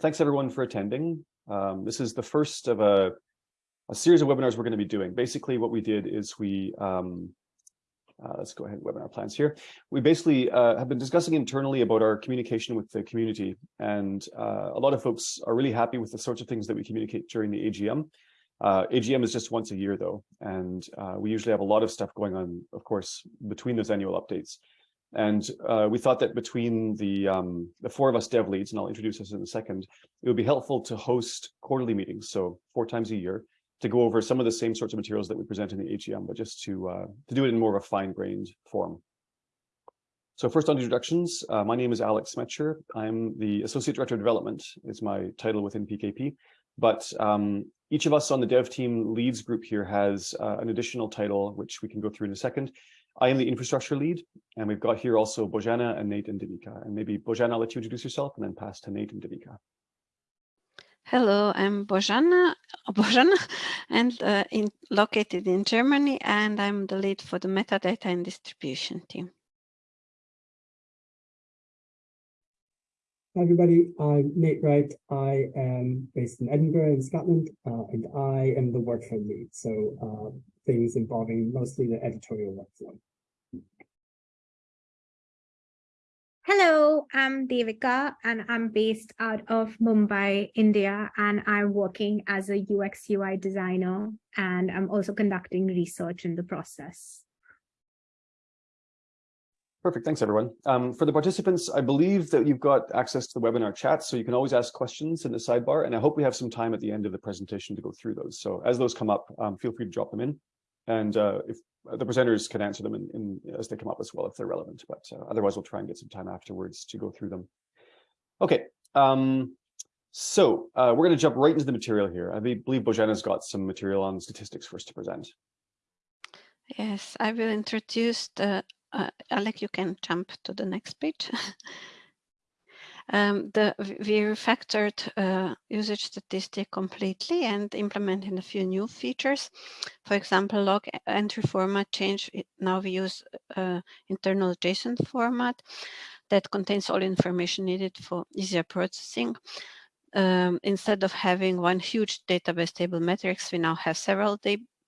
thanks everyone for attending. Um, this is the first of a, a, series of webinars we're going to be doing. Basically, what we did is we, um, uh, let's go ahead and webinar plans here. We basically uh, have been discussing internally about our communication with the community. And uh, a lot of folks are really happy with the sorts of things that we communicate during the AGM. Uh, AGM is just once a year though, and uh, we usually have a lot of stuff going on, of course, between those annual updates. And uh, we thought that between the um, the four of us dev leads, and I'll introduce us in a second, it would be helpful to host quarterly meetings, so four times a year, to go over some of the same sorts of materials that we present in the AGM, but just to uh, to do it in more of a fine-grained form. So first on introductions, uh, my name is Alec Smecher. I'm the Associate Director of Development, is my title within PKP. But um, each of us on the dev team leads group here has uh, an additional title, which we can go through in a second. I am the infrastructure lead, and we've got here also Bojana and Nate and Devika. And maybe Bojana, I'll let you introduce yourself and then pass to Nate and Devika. Hello, I'm Bojana, Bojana and uh, in, located in Germany, and I'm the lead for the metadata and distribution team. Hi everybody, I'm Nate Wright. I am based in Edinburgh in Scotland, uh, and I am the workflow lead. So uh, things involving mostly the editorial workflow. Hello, I'm Devika and I'm based out of Mumbai, India, and I'm working as a UX UI designer and I'm also conducting research in the process. Perfect. Thanks, everyone. Um, for the participants, I believe that you've got access to the webinar chat, so you can always ask questions in the sidebar, and I hope we have some time at the end of the presentation to go through those. So as those come up, um, feel free to drop them in, and uh, if uh, the presenters can answer them in, in, as they come up as well if they're relevant, but uh, otherwise we'll try and get some time afterwards to go through them. Okay, um, so uh, we're going to jump right into the material here. I believe Bojana's got some material on statistics for us to present. Yes, I will introduce the, uh, Alec, you can jump to the next page. Um, the, we refactored uh, usage statistic completely and implemented a few new features. For example, log entry format change. Now we use uh, internal JSON format that contains all information needed for easier processing. Um, instead of having one huge database table metrics, we now have several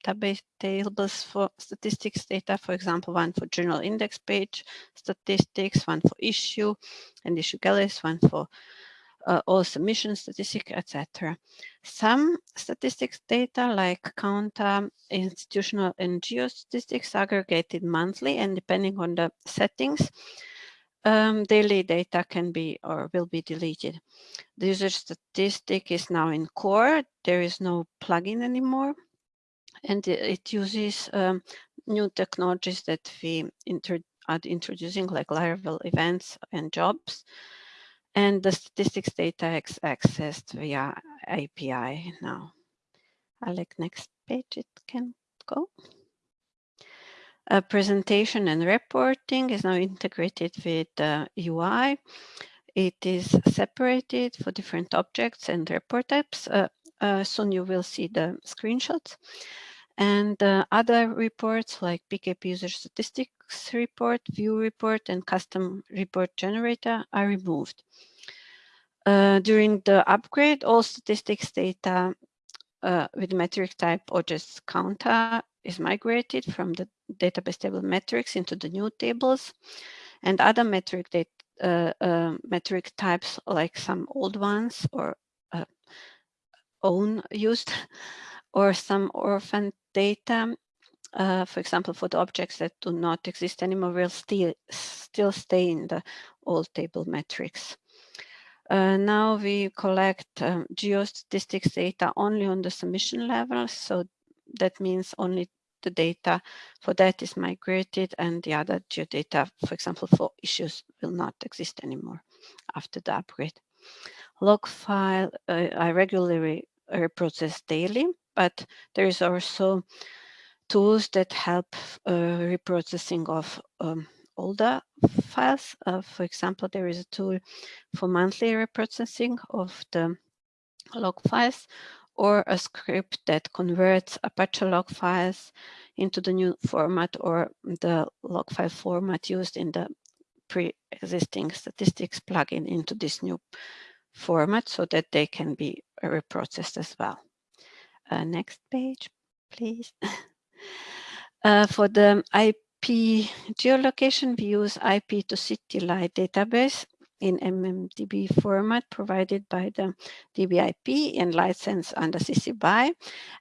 database tables for statistics data, for example, one for journal index page statistics, one for issue and issue galleries, one for uh, all submission statistics, etc. Some statistics data like COUNTER, institutional and geostatistics aggregated monthly and depending on the settings, um, daily data can be or will be deleted. The user statistic is now in core. There is no plugin anymore and it uses um, new technologies that we are introducing like Laravel events and jobs. And the statistics data is accessed via API now. Alec, next page it can go. A presentation and reporting is now integrated with the UI. It is separated for different objects and report types. Uh, uh, soon you will see the screenshots. And uh, other reports like PKP user statistics report, view report, and custom report generator are removed. Uh, during the upgrade, all statistics data uh, with metric type or just COUNTER is migrated from the database table metrics into the new tables and other metric data, uh, uh, metric types like some old ones or uh, own used or some orphan data, uh, for example, for the objects that do not exist anymore, will still, still stay in the old table metrics. Uh, now we collect um, geostatistics data only on the submission level. So that means only the data for that is migrated and the other geodata, for example, for issues will not exist anymore after the upgrade. Log file, uh, I regularly reprocess daily but there is also tools that help uh, reprocessing of um, older files. Uh, for example, there is a tool for monthly reprocessing of the log files or a script that converts Apache log files into the new format or the log file format used in the pre-existing statistics plugin into this new format so that they can be reprocessed as well. Uh, next page, please. uh, for the IP geolocation, we use IP to CityLite database in MMDB format provided by the DBIP and license under CC BY.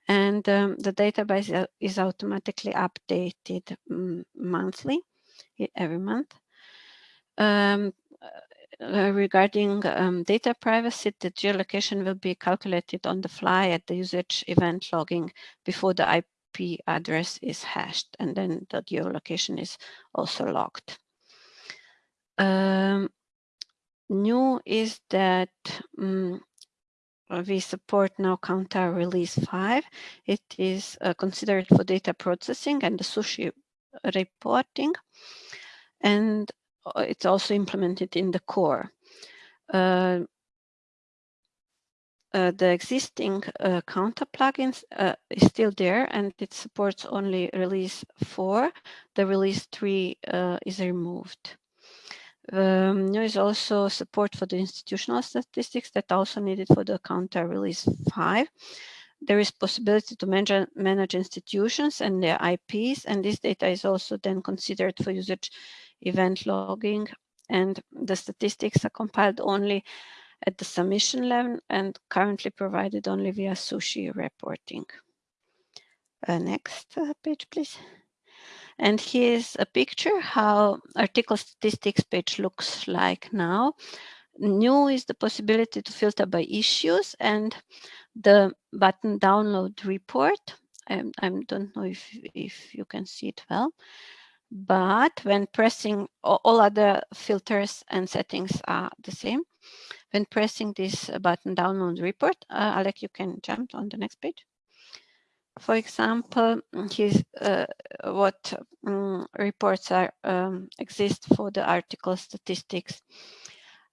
And um, the database is automatically updated um, monthly, every month. Um, uh, regarding um, data privacy, the geolocation will be calculated on the fly at the usage event logging before the IP address is hashed, and then the geolocation is also logged. Um, new is that um, we support now Counter Release 5. It is uh, considered for data processing and the sushi reporting. And it's also implemented in the core. Uh, uh, the existing uh, counter plugins uh, is still there and it supports only release 4. The release 3 uh, is removed. Um, there is also support for the institutional statistics that also needed for the counter release 5. There is possibility to manage, manage institutions and their IPs, and this data is also then considered for usage event logging, and the statistics are compiled only at the submission level and currently provided only via sushi reporting. Uh, next uh, page, please. And here's a picture how article statistics page looks like now. New is the possibility to filter by issues and the button download report. I, I don't know if, if you can see it well, but when pressing all other filters and settings are the same. When pressing this button download report, uh, Alec, you can jump on the next page for example, his, uh, what um, reports are um, exist for the article statistics.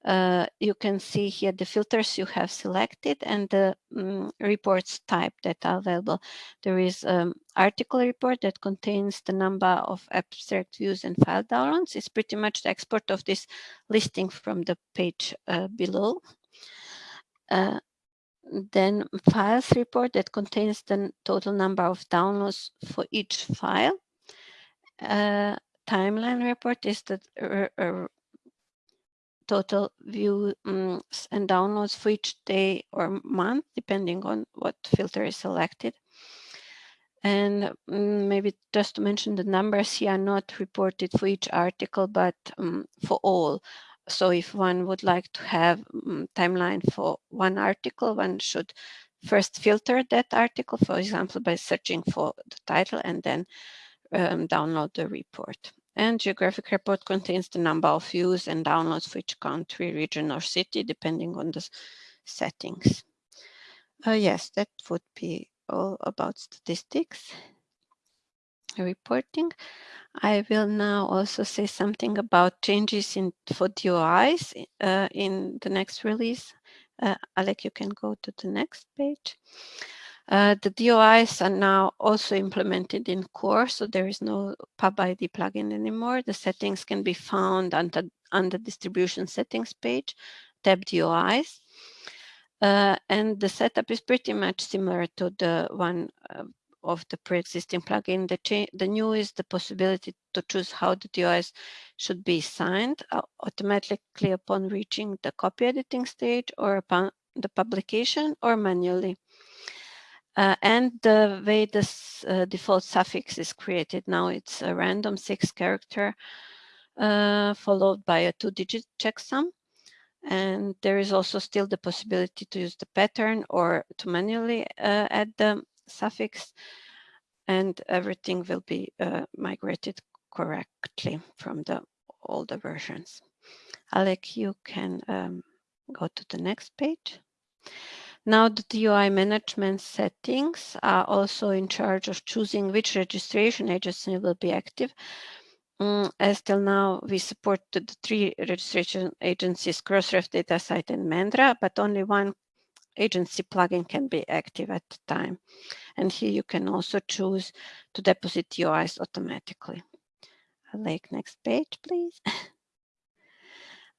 Uh, you can see here the filters you have selected and the um, reports type that are available. There is um, article report that contains the number of abstract views and file downloads. It's pretty much the export of this listing from the page uh, below. Uh, then files report that contains the total number of downloads for each file. Uh, timeline report is the total views um, and downloads for each day or month, depending on what filter is selected. And um, maybe just to mention the numbers here are not reported for each article, but um, for all so if one would like to have um, timeline for one article, one should first filter that article, for example, by searching for the title and then um, download the report. And geographic report contains the number of views and downloads for each country, region, or city, depending on the settings. Uh, yes, that would be all about statistics reporting. I will now also say something about changes in for DOIs uh, in the next release. Uh, Alec, you can go to the next page. Uh, the DOIs are now also implemented in core, so there is no PubID plugin anymore. The settings can be found under, under distribution settings page, tab DOIs. Uh, and the setup is pretty much similar to the one uh, of the pre-existing plugin. The, the new is the possibility to choose how the DOIs should be signed uh, automatically upon reaching the copy editing stage or upon the publication or manually. Uh, and the way this uh, default suffix is created now, it's a random six character uh, followed by a two digit checksum. And there is also still the possibility to use the pattern or to manually uh, add the suffix and everything will be uh, migrated correctly from the older versions. Alec, you can um, go to the next page. Now the DOI management settings are also in charge of choosing which registration agency will be active. Mm, as till now, we support the three registration agencies, Crossref, DataCite, and mEDRA, but only one agency plugin can be active at the time. And here you can also choose to deposit DOIs automatically. Like next page, please.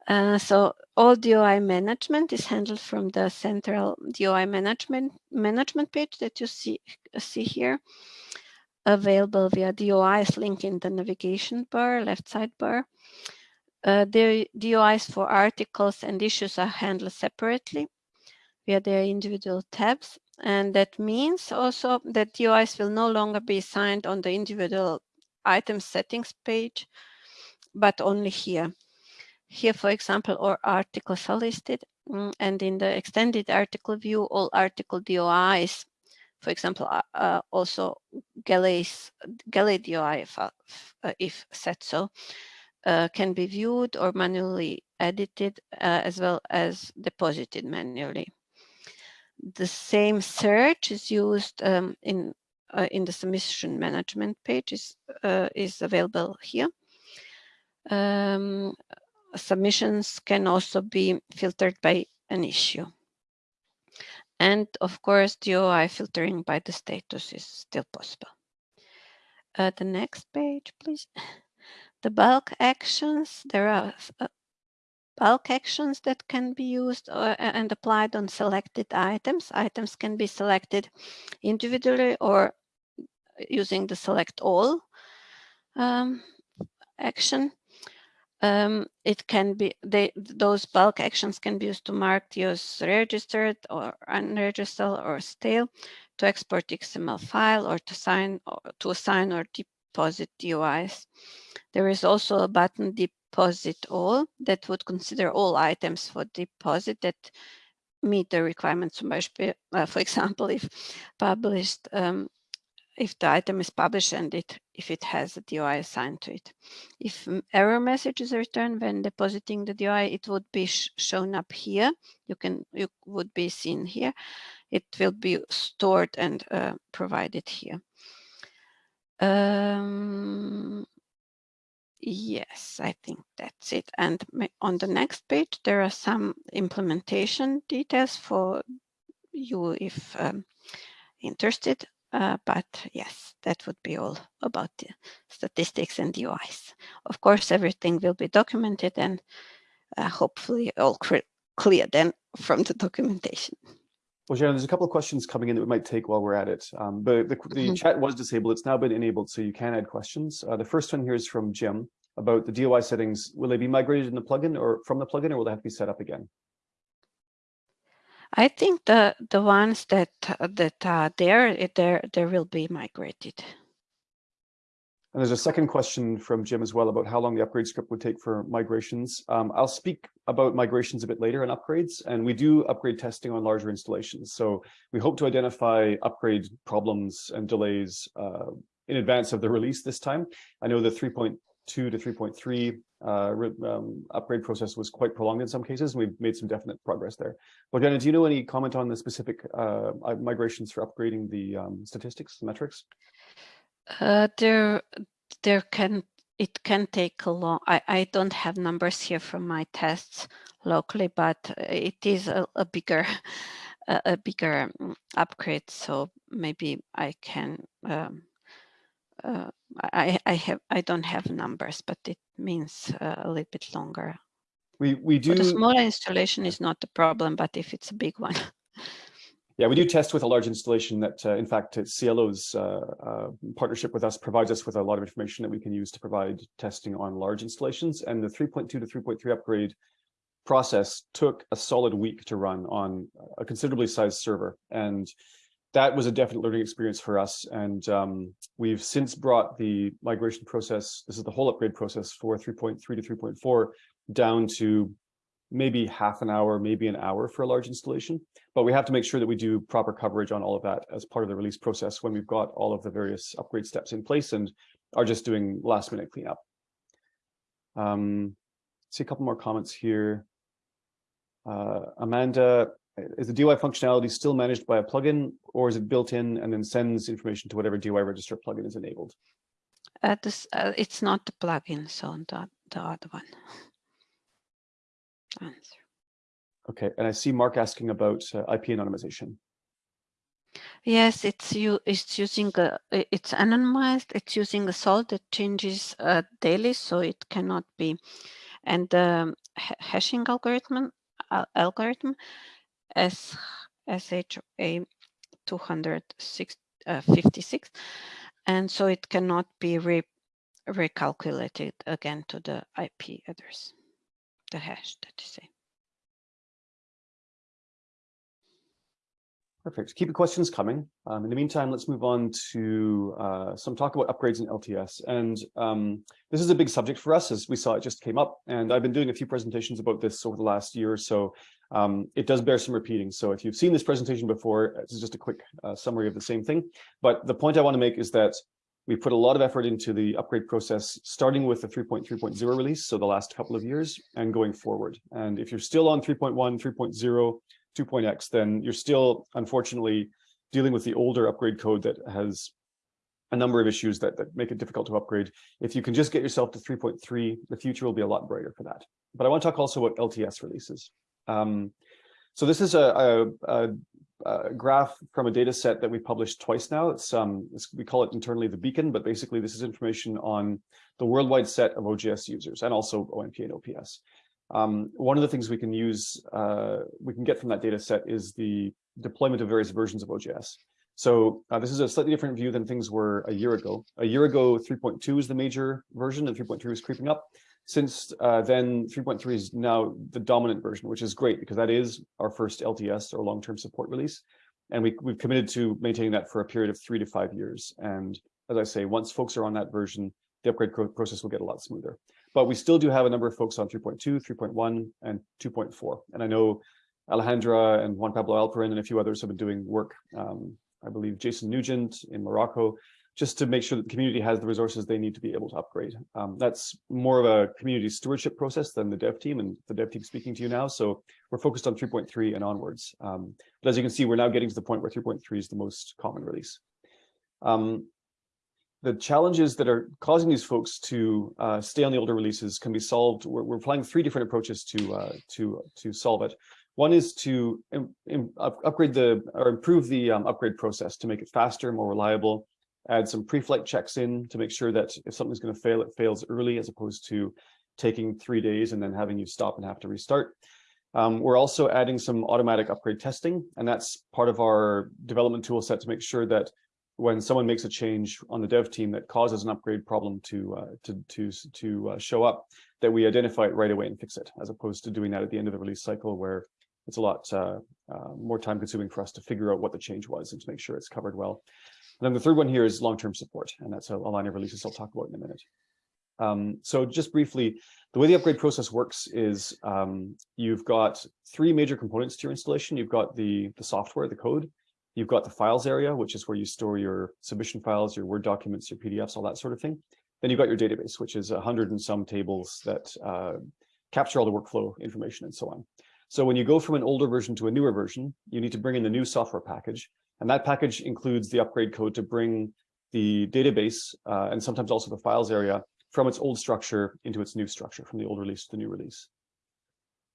Uh, so all DOI management is handled from the central DOI management management page that you see see here, available via DOIs link in the navigation bar, left sidebar. Uh, the DOIs for articles and issues are handled separately via their individual tabs. And that means also that DOIs will no longer be assigned on the individual item settings page, but only here. Here, for example, all articles are listed mm, and in the extended article view, all article DOIs, for example, uh, uh, also Galley's, Galley DOI, if, uh, if so, uh, can be viewed or manually edited uh, as well as deposited manually. The same search is used um, in uh, in the submission management page is, is available here. Um, submissions can also be filtered by an issue. And of course, DOI filtering by the status is still possible. Uh, the next page, please. The bulk actions, there are uh, bulk actions that can be used uh, and applied on selected items. Items can be selected individually or using the select all um, action. Um, it can be, they, those bulk actions can be used to mark TOs registered or unregistered or stale, to export XML file or to sign or to assign or deposit DOIs. There is also a button deposit all that would consider all items for deposit that meet the requirements. Uh, for example, if published um, if the item is published and it if it has a DOI assigned to it. If error message is returned when depositing the DOI, it would be sh shown up here. You can you would be seen here. It will be stored and uh, provided here. Um, yes, I think that's it. And on the next page, there are some implementation details for you if um, interested. Uh, but yes, that would be all about the statistics and DOIs. Of course, everything will be documented and uh, hopefully all clear then from the documentation. Well, Sharon, there's a couple of questions coming in that we might take while we're at it. Um, but the, the mm -hmm. chat was disabled. It's now been enabled, so you can add questions. Uh, the first one here is from Jim about the DOI settings. Will they be migrated in the plugin or from the plugin, or will they have to be set up again? I think the the ones that that are there, there there will be migrated. And there's a second question from Jim as well about how long the upgrade script would take for migrations. Um, I'll speak about migrations a bit later and upgrades, and we do upgrade testing on larger installations. So we hope to identify upgrade problems and delays uh, in advance of the release this time. I know the 3.2 to 3.3 uh, um, upgrade process was quite prolonged in some cases, and we've made some definite progress there. But Jenna, do you know any comment on the specific uh, migrations for upgrading the um, statistics, metrics? Uh, there, there can it can take a long. I I don't have numbers here from my tests locally, but it is a, a bigger a, a, bigger um, upgrade. So maybe I can. Um, uh, I I have I don't have numbers, but it means uh, a little bit longer. We we do. For the smaller installation is not a problem, but if it's a big one. Yeah, we do test with a large installation that, uh, in fact, SciELO's uh, uh, partnership with us provides us with a lot of information that we can use to provide testing on large installations. And the 3.2 to 3.3 upgrade process took a solid week to run on a considerably sized server. And that was a definite learning experience for us. And um, we've since brought the migration process, this is the whole upgrade process for 3.3 to 3.4 down to maybe half an hour, maybe an hour for a large installation. But we have to make sure that we do proper coverage on all of that as part of the release process when we've got all of the various upgrade steps in place and are just doing last minute cleanup. Um, see a couple more comments here. Uh, Amanda, is the DOI functionality still managed by a plugin or is it built in and then sends information to whatever DOI register plugin is enabled? Uh, this, uh, it's not the plugin, so the, the other one answer. Okay, and I see Mark asking about uh, IP anonymization. Yes, it's you. It's using a. It's anonymized. It's using a salt that changes uh, daily, so it cannot be And the ha hashing algorithm, uh, algorithm SHA 256, uh, and so it cannot be re recalculated again to the IP address, the hash that you say. Perfect. Keep the questions coming. Um, in the meantime, let's move on to uh, some talk about upgrades in LTS. And um, this is a big subject for us as we saw it just came up. And I've been doing a few presentations about this over the last year or so. Um, it does bear some repeating. So if you've seen this presentation before, this is just a quick uh, summary of the same thing. But the point I want to make is that we put a lot of effort into the upgrade process, starting with the 3.3.0 release, so the last couple of years, and going forward. And if you're still on 3.1, 3.0, 2.x, then you're still, unfortunately, dealing with the older upgrade code that has a number of issues that, that make it difficult to upgrade. If you can just get yourself to 3.3, the future will be a lot brighter for that. But I want to talk also about LTS releases. Um, so this is a, a, a, a, graph from a data set that we published twice now. It's, um, it's, we call it internally the beacon, but basically this is information on the worldwide set of OJS users and also OMP and OPS. Um, one of the things we can use, uh, we can get from that data set is the deployment of various versions of OJS. So uh, this is a slightly different view than things were a year ago. A year ago, 3.2 is the major version and 3.3 is creeping up. Since uh, then, 3.3 is now the dominant version, which is great because that is our first LTS or long-term support release. And we, we've committed to maintaining that for a period of three to five years. And as I say, once folks are on that version, the upgrade process will get a lot smoother. But we still do have a number of folks on 3.2, 3.1, and 2.4. And I know Alejandra and Juan Pablo Alperin and a few others have been doing work. Um, I believe Jason Nugent in Morocco, just to make sure that the community has the resources they need to be able to upgrade. Um, that's more of a community stewardship process than the dev team and the dev team speaking to you now. So we're focused on 3.3 and onwards. Um, but as you can see, we're now getting to the point where 3.3 is the most common release. Um, the challenges that are causing these folks to uh, stay on the older releases can be solved. We're, we're applying three different approaches to uh, to to solve it. One is to Im, Im, upgrade the or improve the um, upgrade process to make it faster, more reliable. Add some pre-flight checks in to make sure that if something's going to fail, it fails early as opposed to taking three days and then having you stop and have to restart. Um, we're also adding some automatic upgrade testing, and that's part of our development tool set to make sure that when someone makes a change on the dev team that causes an upgrade problem to uh, to to to uh, show up, that we identify it right away and fix it, as opposed to doing that at the end of the release cycle, where it's a lot uh, uh more time consuming for us to figure out what the change was and to make sure it's covered well. And then the third one here is long-term support, and that's a, a, line of releases I'll talk about in a minute. Um, so just briefly, the way the upgrade process works is um, you've got three major components to your installation. You've got the, the software, the code, You've got the files area, which is where you store your submission files, your Word documents, your PDFs, all that sort of thing. Then you've got your database, which is a hundred and some tables that uh, capture all the workflow information and so on. So when you go from an older version to a newer version, you need to bring in the new software package. And that package includes the upgrade code to bring the database uh, and sometimes also the files area from its old structure into its new structure, from the old release to the new release.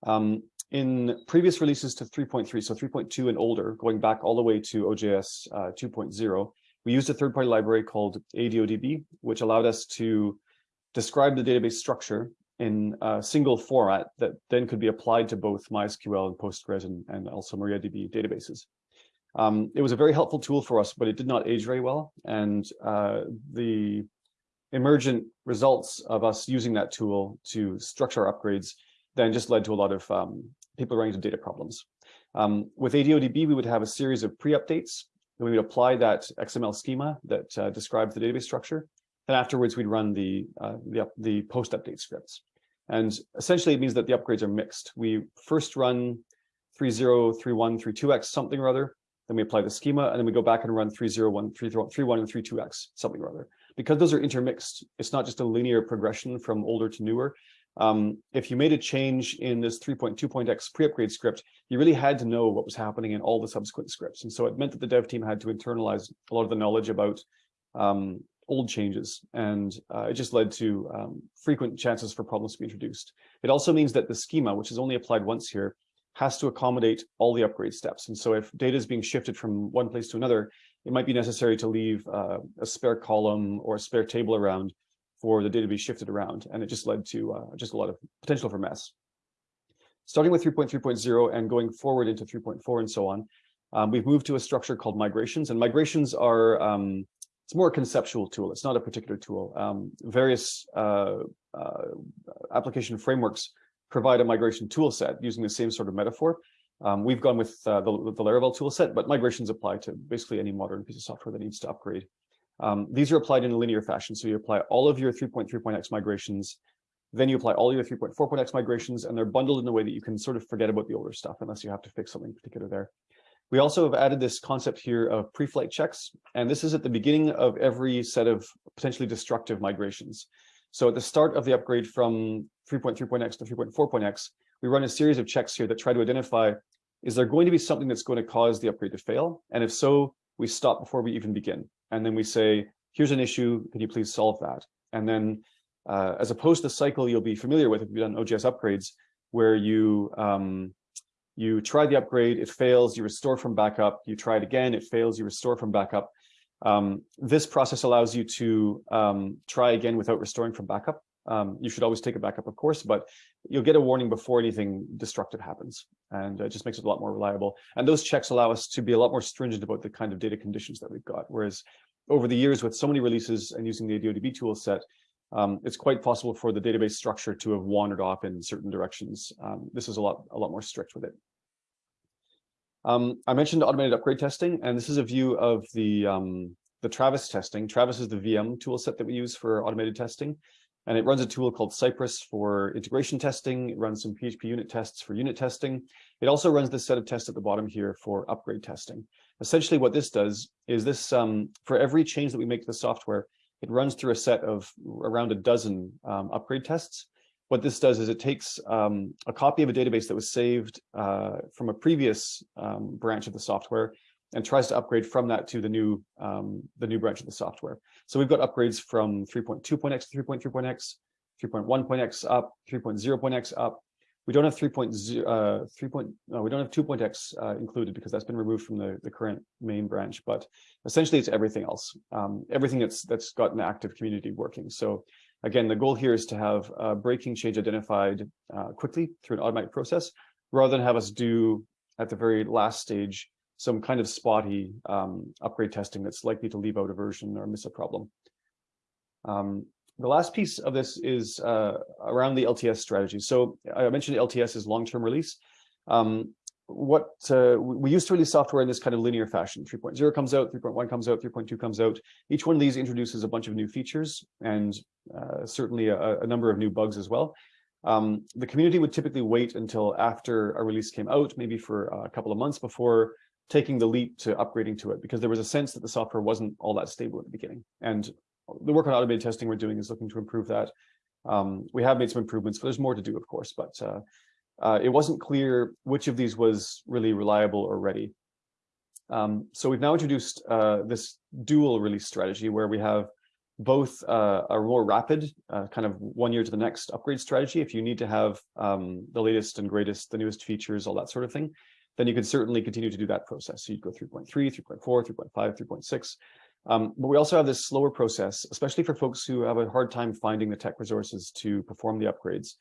Um, in previous releases to 3.3, so 3.2 and older, going back all the way to OJS uh, 2.0, we used a third-party library called ADODB, which allowed us to describe the database structure in a single format that then could be applied to both MySQL and Postgres and, and also MariaDB databases. Um, it was a very helpful tool for us, but it did not age very well. And uh, the emergent results of us using that tool to structure upgrades then just led to a lot of um, people running into data problems. Um, with ADODB, we would have a series of pre-updates. We would apply that XML schema that uh, describes the database structure. And afterwards, we'd run the, uh, the, the post-update scripts. And essentially, it means that the upgrades are mixed. We first run 3.0, 3.1, 3.2x, something or other. Then we apply the schema, and then we go back and run 3.0, 3.1, and 3.2x, something or other. Because those are intermixed, it's not just a linear progression from older to newer. Um, if you made a change in this 3.2.x pre-upgrade script, you really had to know what was happening in all the subsequent scripts. And so it meant that the dev team had to internalize a lot of the knowledge about um, old changes. And uh, it just led to um, frequent chances for problems to be introduced. It also means that the schema, which is only applied once here, has to accommodate all the upgrade steps. And so if data is being shifted from one place to another, it might be necessary to leave uh, a spare column or a spare table around for the data to be shifted around, and it just led to uh, just a lot of potential for mess. Starting with 3.3.0 and going forward into 3.4 and so on, um, we've moved to a structure called migrations, and migrations are um, it's more a conceptual tool. It's not a particular tool. Um, various uh, uh, application frameworks provide a migration tool set using the same sort of metaphor. Um, we've gone with uh, the, the Laravel tool set, but migrations apply to basically any modern piece of software that needs to upgrade. Um, these are applied in a linear fashion. So you apply all of your 3.3.x migrations, then you apply all your 3.4.x migrations, and they're bundled in a way that you can sort of forget about the older stuff unless you have to fix something particular there. We also have added this concept here of pre-flight checks, and this is at the beginning of every set of potentially destructive migrations. So at the start of the upgrade from 3.3.x to 3.4.x, we run a series of checks here that try to identify, is there going to be something that's going to cause the upgrade to fail? And if so, we stop before we even begin. And then we say, here's an issue, can you please solve that? And then uh, as opposed to the cycle you'll be familiar with if you've done OJS upgrades, where you um, you try the upgrade, it fails, you restore from backup, you try it again, it fails, you restore from backup. Um, this process allows you to um, try again without restoring from backup. Um, you should always take a backup, of course, but you'll get a warning before anything destructive happens. And it just makes it a lot more reliable. And those checks allow us to be a lot more stringent about the kind of data conditions that we've got. Whereas over the years with so many releases and using the ADODB tool set, um, it's quite possible for the database structure to have wandered off in certain directions. Um, this is a lot, a lot more strict with it. Um, I mentioned automated upgrade testing, and this is a view of the, um, the Travis testing. Travis is the VM tool set that we use for automated testing. And it runs a tool called Cypress for integration testing. It runs some PHP unit tests for unit testing. It also runs this set of tests at the bottom here for upgrade testing. Essentially what this does is this, um, for every change that we make to the software, it runs through a set of around a dozen um, upgrade tests. What this does is it takes um, a copy of a database that was saved uh, from a previous um, branch of the software and tries to upgrade from that to the new um, the new branch of the software. So we've got upgrades from 3.2.x to 3.3.x, 3.1.x up, 3.0.x up. We don't have 3.0, uh, 3. no, we don't have 2.x uh, included because that's been removed from the, the current main branch, but essentially it's everything else, um, everything that's that's got an active community working. So again, the goal here is to have a breaking change identified uh, quickly through an automatic process, rather than have us do at the very last stage some kind of spotty um, upgrade testing that's likely to leave out a version or miss a problem. Um, the last piece of this is uh, around the LTS strategy. So I mentioned LTS is long-term release. Um, what uh, we used to release software in this kind of linear fashion. 3.0 comes out, 3.1 comes out, 3.2 comes out. Each one of these introduces a bunch of new features and uh, certainly a, a, number of new bugs as well. Um, the community would typically wait until after a release came out, maybe for a couple of months before taking the leap to upgrading to it because there was a sense that the software wasn't all that stable at the beginning. And the work on automated testing we're doing is looking to improve that. Um, we have made some improvements, but there's more to do, of course, but uh, uh, it wasn't clear which of these was really reliable or ready. Um, so we've now introduced uh, this dual release strategy where we have both uh, a more rapid, uh, kind of one year to the next upgrade strategy. If you need to have um, the latest and greatest, the newest features, all that sort of thing, then you could certainly continue to do that process. So you'd go 3.3, 3.4, 3.5, 3.6. Um, but we also have this slower process, especially for folks who have a hard time finding the tech resources to perform the upgrades.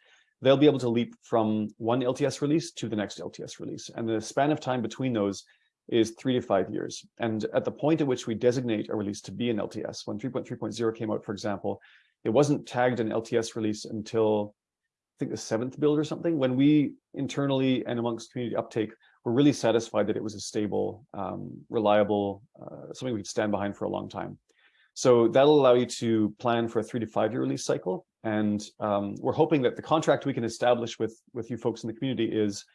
They'll be able to leap from one LTS release to the next LTS release. And the span of time between those is three to five years. And at the point at which we designate a release to be an LTS, when 3.3.0 came out, for example, it wasn't tagged an LTS release until I think the seventh build or something. When we internally and amongst community uptake we're really satisfied that it was a stable, um, reliable, uh, something we could stand behind for a long time. So that'll allow you to plan for a three to five year release cycle. And um, we're hoping that the contract we can establish with, with you folks in the community is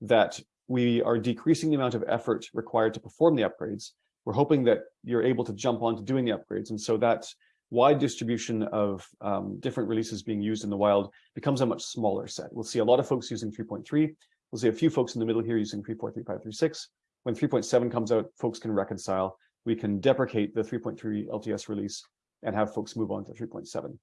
that we are decreasing the amount of effort required to perform the upgrades. We're hoping that you're able to jump on to doing the upgrades. And so that wide distribution of um, different releases being used in the wild becomes a much smaller set. We'll see a lot of folks using 3.3, We'll see a few folks in the middle here using 3.3536. When 3.7 comes out, folks can reconcile. We can deprecate the 3.3 LTS release and have folks move on to 3.7.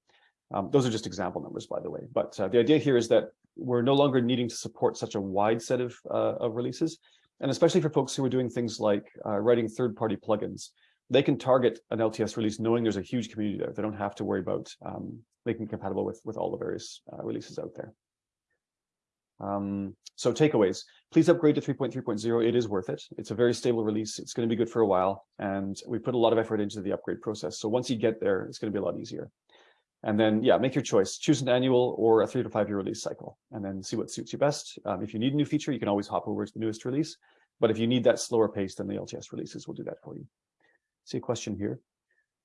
Um, those are just example numbers, by the way. But uh, the idea here is that we're no longer needing to support such a wide set of, uh, of releases. And especially for folks who are doing things like uh, writing third-party plugins, they can target an LTS release knowing there's a huge community there. They don't have to worry about um, making it compatible with, with all the various uh, releases out there. Um, so takeaways, please upgrade to 3.3.0. It is worth it. It's a very stable release. It's going to be good for a while. And we put a lot of effort into the upgrade process. So once you get there, it's going to be a lot easier. And then, yeah, make your choice. Choose an annual or a three to five year release cycle, and then see what suits you best. Um, if you need a new feature, you can always hop over to the newest release. But if you need that slower pace, then the LTS releases will do that for you. See a question here.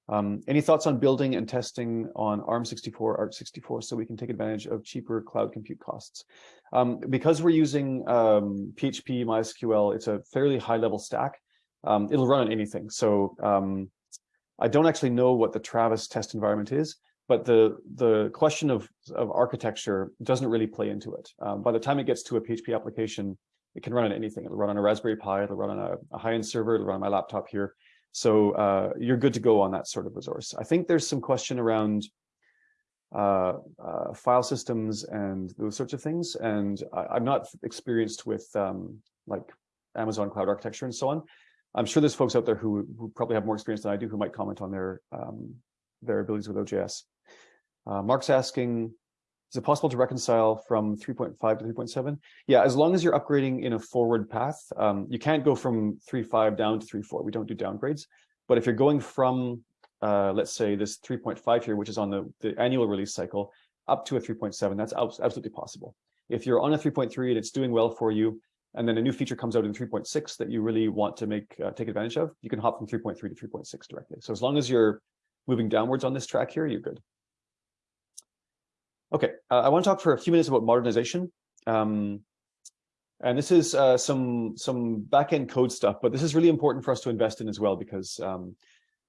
Um, any thoughts on building and testing on ARM64, AArch64, so we can take advantage of cheaper cloud compute costs? Um, because we're using um, PHP, MySQL, it's a fairly high level stack. Um, it'll run on anything. So um, I don't actually know what the Travis test environment is, but the the question of, of architecture doesn't really play into it. Um, by the time it gets to a PHP application, it can run on anything. It'll run on a Raspberry Pi, it'll run on a, a high-end server, it'll run on my laptop here. So uh, you're good to go on that sort of resource. I think there's some question around uh, uh, file systems and those sorts of things. And I, am not experienced with um, like Amazon cloud architecture and so on. I'm sure there's folks out there who, who probably have more experience than I do who might comment on their um, their abilities with OJS. Uh, Mark's asking, is it possible to reconcile from 3.5 to 3.7? Yeah, as long as you're upgrading in a forward path, um, you can't go from 3.5 down to 3.4. We don't do downgrades. But if you're going from, uh, let's say, this 3.5 here, which is on the, the annual release cycle, up to a 3.7, that's absolutely possible. If you're on a 3.3 and it's doing well for you, and then a new feature comes out in 3.6 that you really want to make uh, take advantage of, you can hop from 3.3 to 3.6 directly. So as long as you're moving downwards on this track here, you're good. Okay, uh, I want to talk for a few minutes about modernization. Um, and this is uh, some some backend code stuff, but this is really important for us to invest in as well because um,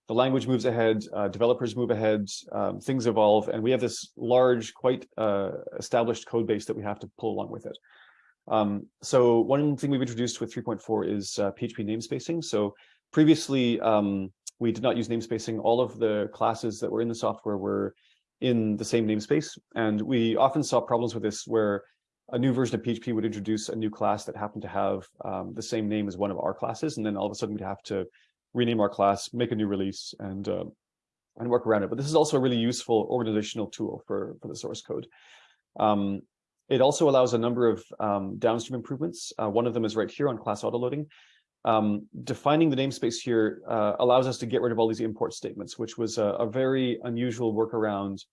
the language moves ahead, uh, developers move ahead, um, things evolve, and we have this large, quite uh, established code base that we have to pull along with it. Um, so one thing we've introduced with 3.4 is PHP uh, namespacing. So previously, um, we did not use namespacing. All of the classes that were in the software were in the same namespace. And we often saw problems with this where a new version of PHP would introduce a new class that happened to have um, the same name as one of our classes. And then all of a sudden we'd have to rename our class, make a new release and uh, and work around it. But this is also a really useful organizational tool for, for the source code. Um, it also allows a number of um, downstream improvements. Uh, one of them is right here on class autoloading. Um, defining the namespace here uh, allows us to get rid of all these import statements, which was a, a very unusual workaround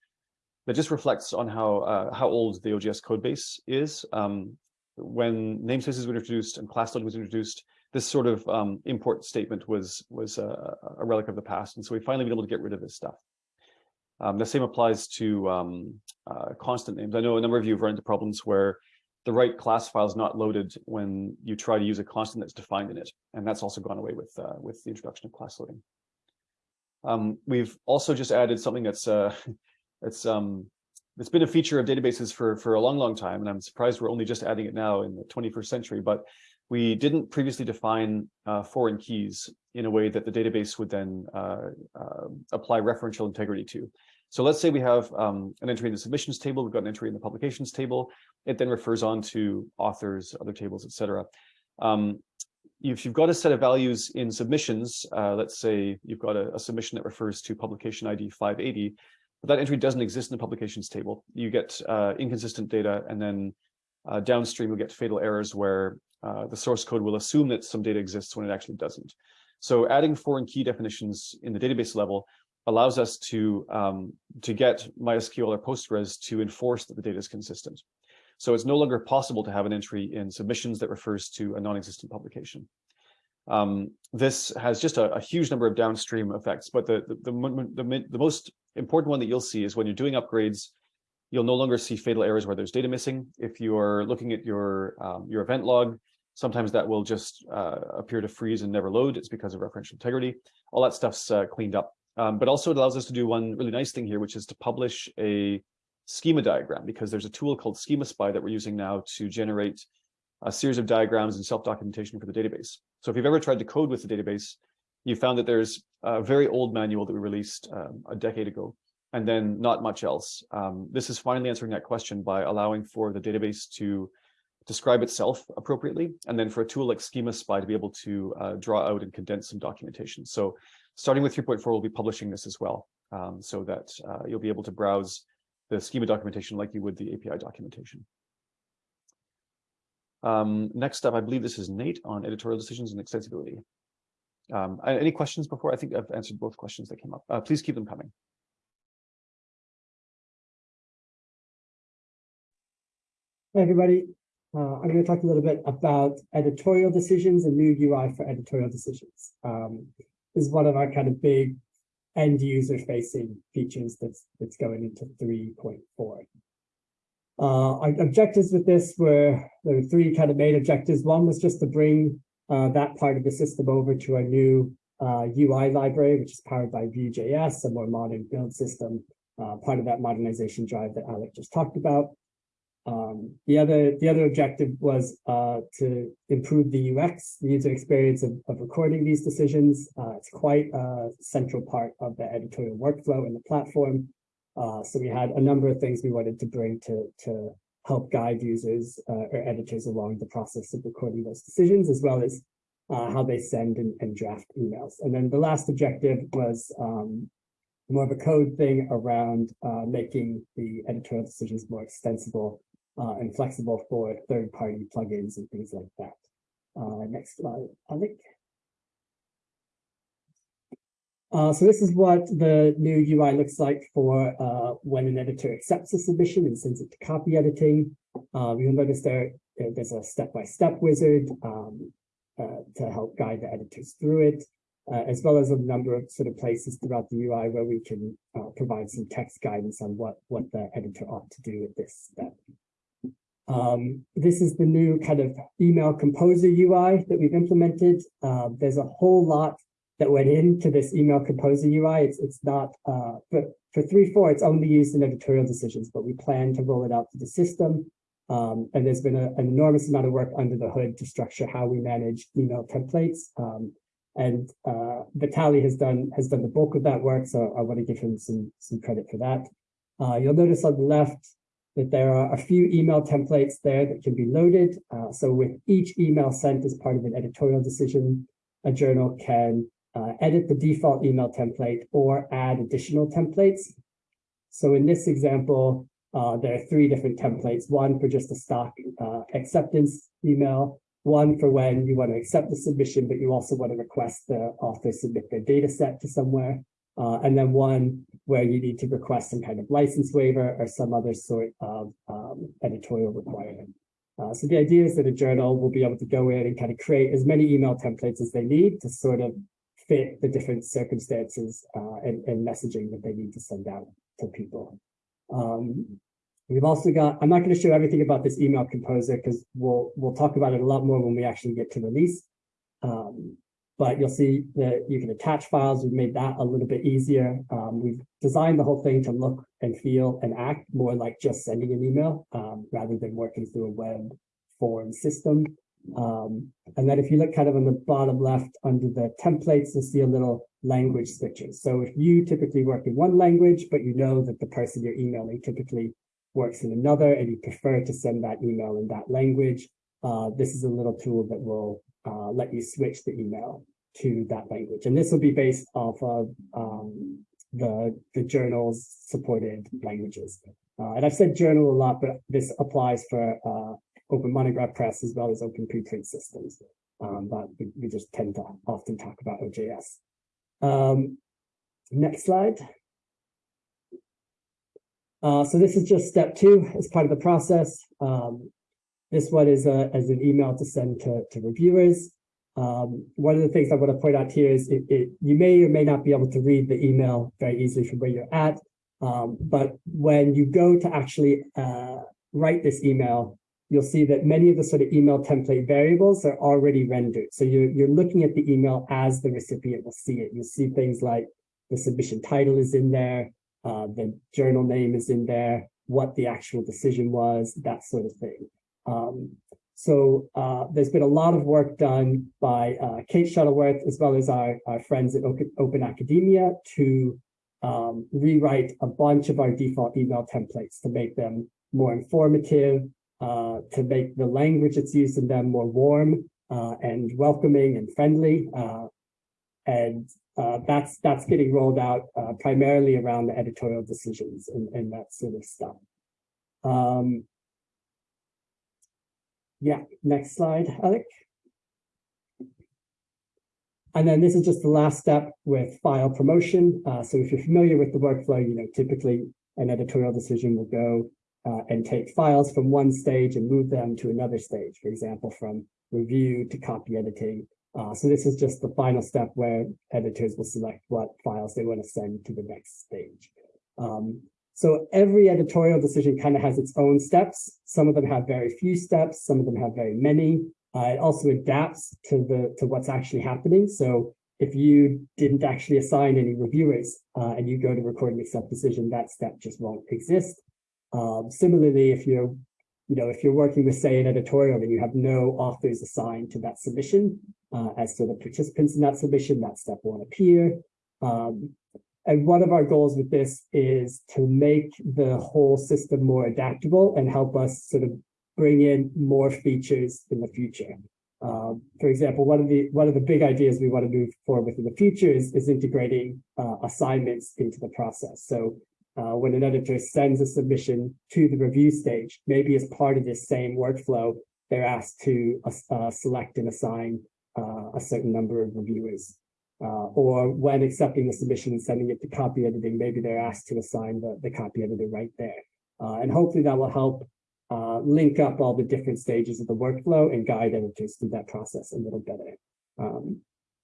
that just reflects on how uh, how old the OJS codebase is. Um, when namespaces were introduced and class loading was introduced, this sort of um, import statement was was a, a, relic of the past, and so we've finally been able to get rid of this stuff. Um, the same applies to um, uh, constant names. I know a number of you have run into problems where the right class file is not loaded when you try to use a constant that's defined in it. And that's also gone away with, uh, with the introduction of class loading. Um, we've also just added something that's uh, it's um, it's been a feature of databases for for a long, long time, and I'm surprised we're only just adding it now in the 21st century. But we didn't previously define uh, foreign keys in a way that the database would then uh, uh, apply referential integrity to. So let's say we have um, an entry in the submissions table, we've got an entry in the publications table. It then refers on to authors, other tables, etc. Um, if you've got a set of values in submissions, uh, let's say you've got a, a, submission that refers to publication ID 580, but that entry doesn't exist in the publications table. You get uh, inconsistent data, and then uh, downstream you'll get fatal errors where uh, the source code will assume that some data exists when it actually doesn't. So adding foreign key definitions in the database level allows us to, um, to get MySQL or Postgres to enforce that the data is consistent. So it's no longer possible to have an entry in submissions that refers to a non-existent publication. Um, this has just a, a, huge number of downstream effects, but the, the, the, the, the most important one that you'll see is when you're doing upgrades, you'll no longer see fatal errors where there's data missing. If you are looking at your, um, your event log, sometimes that will just uh, appear to freeze and never load. It's because of referential integrity. All that stuff's uh, cleaned up. Um, but also it allows us to do one really nice thing here, which is to publish a schema diagram because there's a tool called Schema Spy that we're using now to generate a series of diagrams and self-documentation for the database. So if you've ever tried to code with the database, you found that there's a very old manual that we released um, a decade ago, and then not much else. Um, this is finally answering that question by allowing for the database to describe itself appropriately, and then for a tool like Schema Spy to be able to uh, draw out and condense some documentation. So starting with 3.4, we'll be publishing this as well, um, so that uh, you'll be able to browse the schema documentation like you would the API documentation. Um, next up, I believe this is Nate on editorial decisions and extensibility. Um, any questions before? I think I've answered both questions that came up. Uh, please keep them coming. Hey, everybody. Uh, I'm going to talk a little bit about editorial decisions and new UI for editorial decisions. Um, is one of our kind of big end user facing features that's that's going into 3.4. Uh, our objectives with this were there were three kind of main objectives. One was just to bring uh, that part of the system over to a new uh, UI library, which is powered by Vue.js, a more modern build system, uh, part of that modernization drive that Alec just talked about. Um, the other the other objective was uh, to improve the UX, the user experience of, of recording these decisions. Uh, it's quite a central part of the editorial workflow in the platform. Uh, so we had a number of things we wanted to bring to, to help guide users uh, or editors along the process of recording those decisions, as well as uh, how they send and, and, draft emails. And then the last objective was um, more of a code thing around uh, making the editorial decisions more extensible uh, and flexible for third-party plugins and things like that. Uh, next slide, Alec. Uh, so this is what the new UI looks like for uh, when an editor accepts a submission and sends it to copy editing. Uh, you'll notice there there's a step-by-step -step wizard um, uh, to help guide the editors through it, uh, as well as a number of sort of places throughout the UI where we can uh, provide some text guidance on what, what the editor ought to do at this step. Um, this is the new kind of email composer UI that we've implemented. Uh, there's a whole lot that went into this email composer UI. It's, it's not, uh, but for 3.4, it's only used in editorial decisions, but we plan to roll it out to the system. Um, and there's been a, an enormous amount of work under the hood to structure how we manage email templates. Um, and uh, Vitali has done has done the bulk of that work, so I want to give him some some credit for that. Uh, you'll notice on the left that there are a few email templates there that can be loaded. Uh, so with each email sent as part of an editorial decision, a journal can uh, edit the default email template or add additional templates. So in this example, uh, there are three different templates, one for just a stock uh, acceptance email, one for when you want to accept the submission, but you also want to request the author submit their data set to somewhere, uh, and then one where you need to request some kind of license waiver or some other sort of um, editorial requirement. Uh, so the idea is that a journal will be able to go in and kind of create as many email templates as they need to sort of fit the different circumstances uh, and, and, messaging that they need to send out to people. Um, we've also got, I'm not going to show everything about this email composer because we'll, we'll talk about it a lot more when we actually get to release. Um, but you'll see that you can attach files. We've made that a little bit easier. Um, we've designed the whole thing to look and feel and act more like just sending an email um, rather than working through a web form system. Um, and then if you look kind of on the bottom left under the templates, you'll see a little language switches. So if you typically work in one language, but you know that the person you're emailing typically works in another and you prefer to send that email in that language, uh, this is a little tool that will uh, let you switch the email to that language. And this will be based off of um, the, the journal's supported languages. Uh, and I've said journal a lot, but this applies for uh, Open Monograph Press as well as Open Preprint systems. Um, but we, we, just tend to often talk about OJS. Um, next slide. Uh, so this is just step two as part of the process. Um, this one is a, as an email to send to, to reviewers. Um, one of the things I want to point out here is it, it, you may or may not be able to read the email very easily from where you're at. Um, but when you go to actually uh, write this email, you'll see that many of the sort of email template variables are already rendered. So you're, you're looking at the email as the recipient will see it. You'll see things like the submission title is in there, uh, the journal name is in there, what the actual decision was, that sort of thing. Um, so uh, there's been a lot of work done by uh, Kate Shuttleworth, as well as our, our friends at Open Academia to um, rewrite a bunch of our default email templates to make them more informative, uh, to make the language that's used in them more warm uh, and welcoming and friendly. Uh, and uh, that's that's getting rolled out primarily around the editorial decisions and, and that sort of stuff. Um, yeah, next slide, Alec. And then this is just the last step with file promotion. Uh, so if you're familiar with the workflow, you know, typically an editorial decision will go uh, and take files from one stage and move them to another stage, for example, from review to copy editing. Uh, so this is just the final step where editors will select what files they want to send to the next stage. Um, so every editorial decision kind of has its own steps. Some of them have very few steps. Some of them have very many. Uh, it also adapts to the to what's actually happening. So if you didn't actually assign any reviewers uh, and you go to record and accept decision, that step just won't exist. Um, similarly, if you're, you know, if you're working with, say, an editorial and you have no authors assigned to that submission, uh, as to the participants in that submission, that step won't appear. Um, and one of our goals with this is to make the whole system more adaptable and help us sort of bring in more features in the future. Um, for example, one of the one of the big ideas we want to move forward with in the future is, is integrating uh, assignments into the process. So uh, when an editor sends a submission to the review stage, maybe as part of this same workflow, they're asked to uh, select and assign uh, a certain number of reviewers. Uh, or when accepting the submission and sending it to copy editing, maybe they're asked to assign the, the copy editor right there. Uh, and hopefully that will help uh, link up all the different stages of the workflow and guide editors through that process a little better. Um,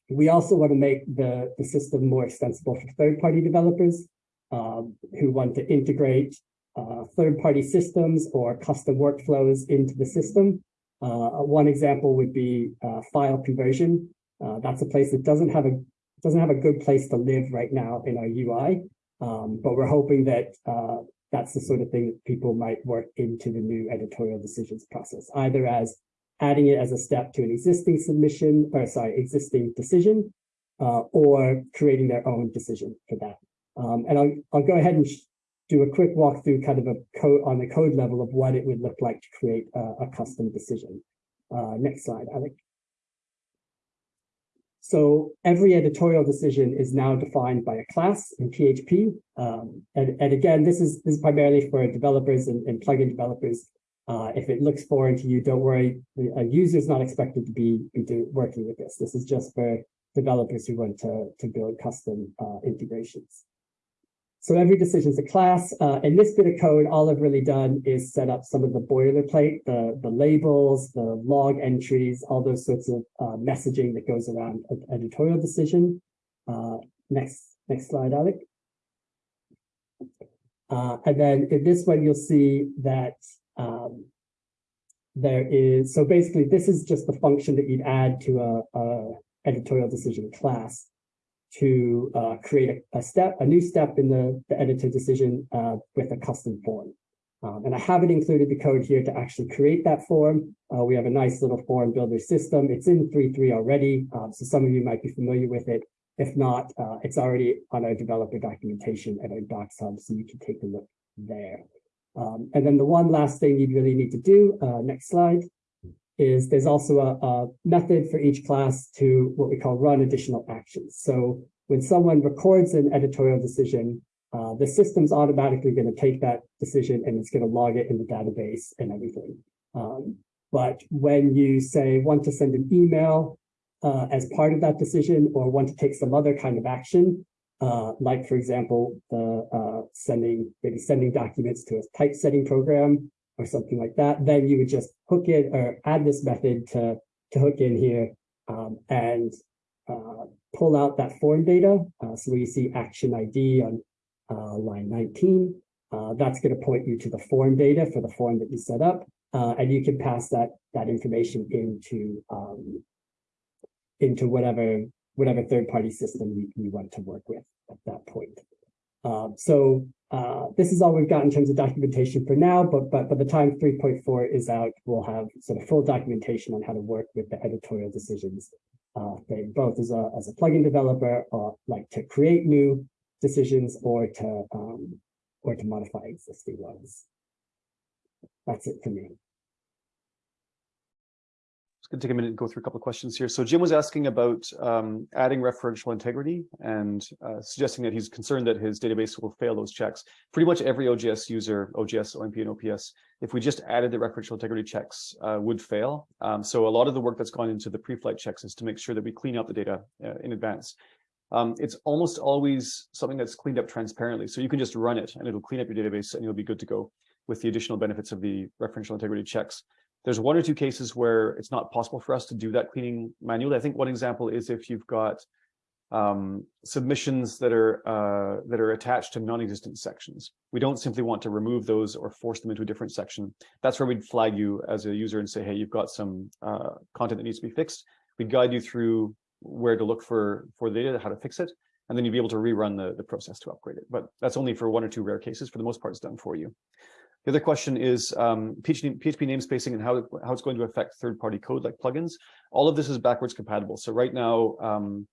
we also want to make the, the system more extensible for third-party developers um, who want to integrate uh, third-party systems or custom workflows into the system. Uh, one example would be uh, file conversion. Uh, that's a place that doesn't have a doesn't have a good place to live right now in our UI, um, but we're hoping that uh, that's the sort of thing that people might work into the new editorial decisions process, either as adding it as a step to an existing submission, or sorry, existing decision, uh, or creating their own decision for that. Um, and I'll, I'll go ahead and do a quick walkthrough kind of a code on the code level of what it would look like to create a, a custom decision. Uh, next slide, Alec. So every editorial decision is now defined by a class in PHP. Um, and, and again, this is, this is primarily for developers and, and plugin developers. Uh, if it looks foreign to you, don't worry. A user is not expected to be, be working with this. This is just for developers who want to, to build custom uh, integrations. So every decision is a class. Uh, in this bit of code, all I've really done is set up some of the boilerplate, the, the labels, the log entries, all those sorts of uh, messaging that goes around an editorial decision. Uh, next, next slide, Alec. Uh, and then in this one, you'll see that um, there is, so basically this is just the function that you'd add to a, a editorial decision class to uh, create a, a, step, a new step in the, the editor decision uh, with a custom form. Um, and I haven't included the code here to actually create that form. Uh, we have a nice little form builder system. It's in 3.3 already, um, so some of you might be familiar with it. If not, uh, it's already on our developer documentation at our Docs Hub, so you can take a look there. Um, and then the one last thing you'd really need to do, uh, next slide, is there's also a, a, method for each class to what we call run additional actions. So when someone records an editorial decision, uh, the system's automatically going to take that decision and it's going to log it in the database and everything. Um, but when you say want to send an email uh, as part of that decision or want to take some other kind of action, uh, like for example, the uh, sending maybe sending documents to a typesetting program or something like that, then you would just hook it or add this method to, to hook in here um, and uh, pull out that form data. Uh, so you see action ID on uh, line 19, uh, that's going to point you to the form data for the form that you set up. Uh, and you can pass that, that information into, um, into whatever, whatever third-party system you, you want to work with at that point. Um, so uh, this is all we've got in terms of documentation for now, but, but by the time 3.4 is out, we'll have sort of full documentation on how to work with the editorial decisions uh, thing, both as a, as a plugin developer or like to create new decisions or to, um, or to modify existing ones. That's it for me. Going to take a minute and go through a couple of questions here. So Jim was asking about um, adding referential integrity and uh, suggesting that he's concerned that his database will fail those checks. Pretty much every OJS user, OJS, OMP, and OPS, if we just added the referential integrity checks, uh, would fail. Um, so a lot of the work that's gone into the pre-flight checks is to make sure that we clean up the data uh, in advance. Um, it's almost always something that's cleaned up transparently. So you can just run it and it'll clean up your database and you'll be good to go with the additional benefits of the referential integrity checks. There's one or two cases where it's not possible for us to do that cleaning manually. I think one example is if you've got um, submissions that are uh, that are attached to non-existent sections. We don't simply want to remove those or force them into a different section. That's where we'd flag you as a user and say, hey, you've got some uh, content that needs to be fixed. We'd guide you through where to look for for the data, how to fix it, and then you'd be able to rerun the, the process to upgrade it. But that's only for one or two rare cases. For the most part, it's done for you. The other question is um, PHP, PHP namespacing and how, how it's going to affect third-party code like plugins. All of this is backwards compatible. So right now, um,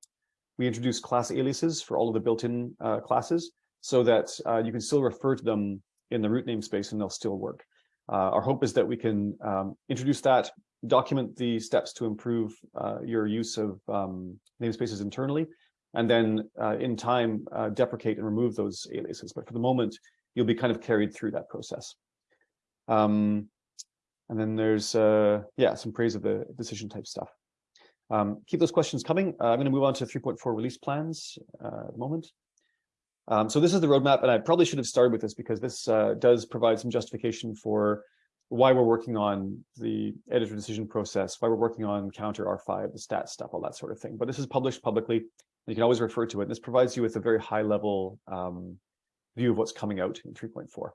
we introduce class aliases for all of the built-in uh, classes so that uh, you can still refer to them in the root namespace and they'll still work. Uh, our hope is that we can um, introduce that, document the steps to improve uh, your use of um, namespaces internally, and then uh, in time uh, deprecate and remove those aliases. But for the moment, you'll be kind of carried through that process. Um, and then there's, uh, yeah, some praise of the decision type stuff. Um, keep those questions coming. Uh, I'm going to move on to 3.4 release plans uh, at the moment. Um, so this is the roadmap, and I probably should have started with this because this uh, does provide some justification for why we're working on the editor decision process, why we're working on COUNTER R5, the stat stuff, all that sort of thing. But this is published publicly. You can always refer to it. This provides you with a very high level um, view of what's coming out in 3.4.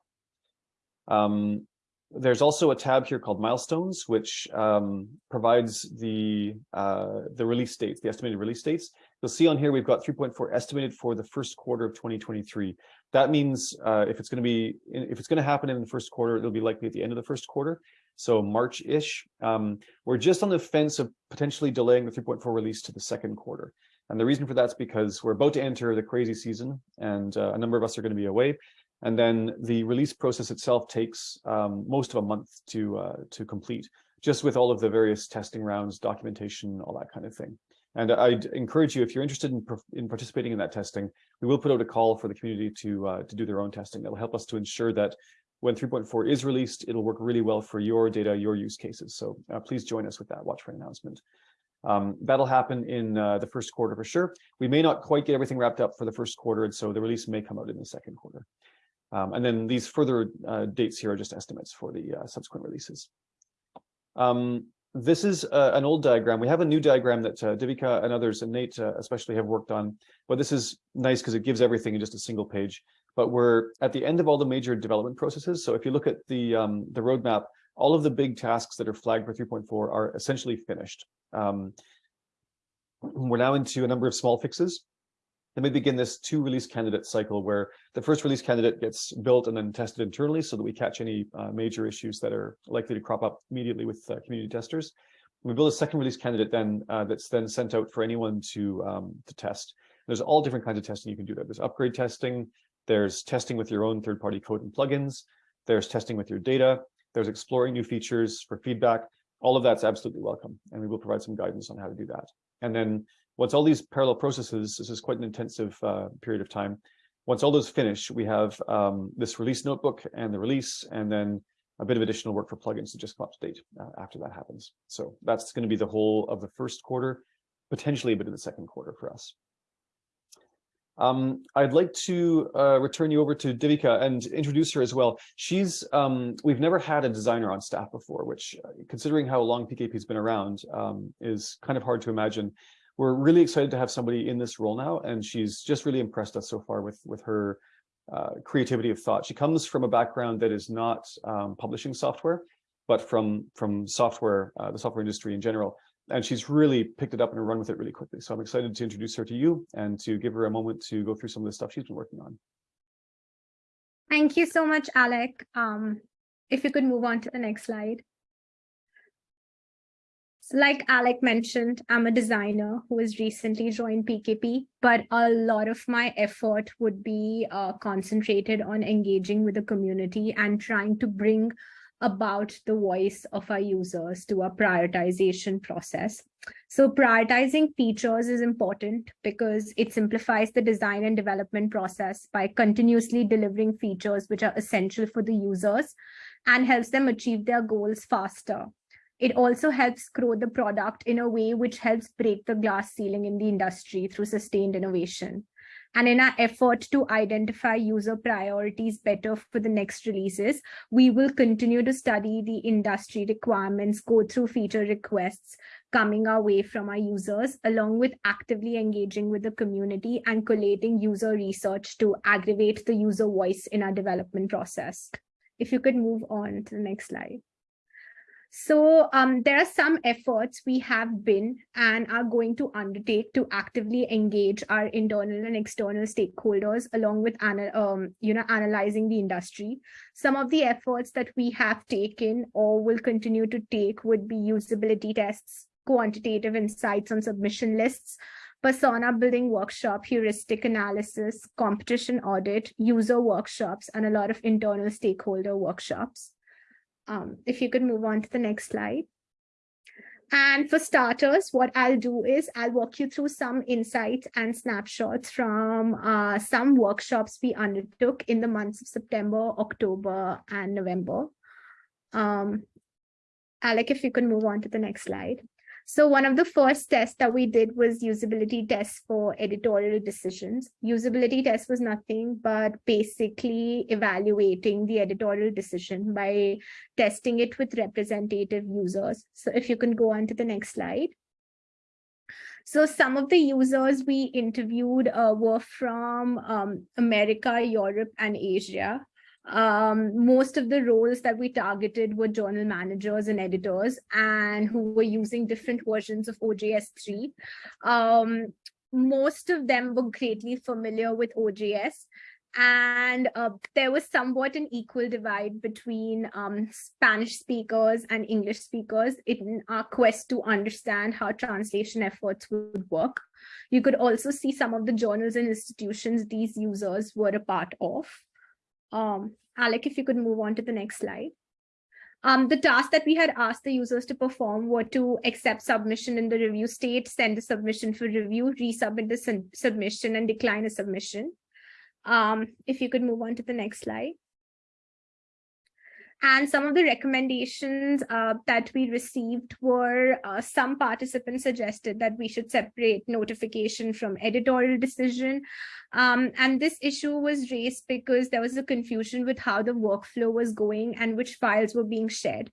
Um, there's also a tab here called milestones, which um, provides the uh, the release dates, the estimated release dates. You'll see on here we've got 3.4 estimated for the first quarter of 2023. That means uh, if it's going to be if it's going to happen in the first quarter, it'll be likely at the end of the first quarter, so March-ish. Um, we're just on the fence of potentially delaying the 3.4 release to the second quarter. And the reason for that's because we're about to enter the crazy season and uh, a number of us are going to be away. And then the release process itself takes um, most of a month to uh, to complete, just with all of the various testing rounds, documentation, all that kind of thing. And I'd encourage you, if you're interested in, in participating in that testing, we will put out a call for the community to uh, to do their own testing. That will help us to ensure that when 3.4 is released, it'll work really well for your data, your use cases. So uh, please join us with that. Watch for an announcement. Um, that'll happen in uh, the first quarter for sure. We may not quite get everything wrapped up for the first quarter, and so the release may come out in the second quarter. Um, and then these further uh, dates here are just estimates for the uh, subsequent releases. Um, this is uh, an old diagram. We have a new diagram that uh, Devika and others, and Nate uh, especially, have worked on. But this is nice because it gives everything in just a single page. But we're at the end of all the major development processes. So if you look at the um, the roadmap, all of the big tasks that are flagged for 3.4 are essentially finished. Um, we're now into a number of small fixes. Then we begin this two release candidate cycle where the first release candidate gets built and then tested internally so that we catch any uh, major issues that are likely to crop up immediately with uh, community testers. We build a second release candidate then uh, that's then sent out for anyone to um, to test. There's all different kinds of testing you can do there. There's upgrade testing, there's testing with your own third-party code and plugins, there's testing with your data, there's exploring new features for feedback. All of that's absolutely welcome, and we will provide some guidance on how to do that. And then once all these parallel processes, this is quite an intensive uh, period of time. Once all those finish, we have um, this release notebook and the release, and then a bit of additional work for plugins to just come up to date uh, after that happens. So that's going to be the whole of the first quarter, potentially a bit of the second quarter for us. Um, I'd like to uh, return you over to Devika and introduce her as well. She's, um, we've never had a designer on staff before, which uh, considering how long PKP has been around um, is kind of hard to imagine. We're really excited to have somebody in this role now, and she's just really impressed us so far with, with her uh, creativity of thought. She comes from a background that is not um, publishing software, but from, from software, uh, the software industry in general and she's really picked it up and run with it really quickly. So I'm excited to introduce her to you and to give her a moment to go through some of the stuff she's been working on. Thank you so much, Alec. Um, if you could move on to the next slide. Like Alec mentioned, I'm a designer who has recently joined PKP, but a lot of my effort would be uh, concentrated on engaging with the community and trying to bring about the voice of our users to our prioritization process. So prioritizing features is important because it simplifies the design and development process by continuously delivering features which are essential for the users and helps them achieve their goals faster. It also helps grow the product in a way which helps break the glass ceiling in the industry through sustained innovation. And in our effort to identify user priorities better for the next releases, we will continue to study the industry requirements, go through feature requests coming our way from our users, along with actively engaging with the community and collating user research to aggravate the user voice in our development process. If you could move on to the next slide. So um, there are some efforts we have been and are going to undertake to actively engage our internal and external stakeholders along with um, you know, analyzing the industry. Some of the efforts that we have taken or will continue to take would be usability tests, quantitative insights on submission lists, persona building workshop, heuristic analysis, competition audit, user workshops, and a lot of internal stakeholder workshops. Um, if you could move on to the next slide. And for starters, what I'll do is I'll walk you through some insights and snapshots from uh, some workshops we undertook in the months of September, October, and November. Um, Alec, if you could move on to the next slide. So one of the first tests that we did was usability tests for editorial decisions. Usability test was nothing but basically evaluating the editorial decision by testing it with representative users. So if you can go on to the next slide. So some of the users we interviewed uh, were from um, America, Europe, and Asia um, most of the roles that we targeted were journal managers and editors and who were using different versions of OJS3. Um, most of them were greatly familiar with OJS and uh, there was somewhat an equal divide between um, Spanish speakers and English speakers in our quest to understand how translation efforts would work. You could also see some of the journals and institutions these users were a part of. Um, Alec, if you could move on to the next slide. Um, the task that we had asked the users to perform were to accept submission in the review state, send a submission for review, resubmit the submission and decline a submission. Um, if you could move on to the next slide. And some of the recommendations uh, that we received were uh, some participants suggested that we should separate notification from editorial decision. Um, and this issue was raised because there was a confusion with how the workflow was going and which files were being shared.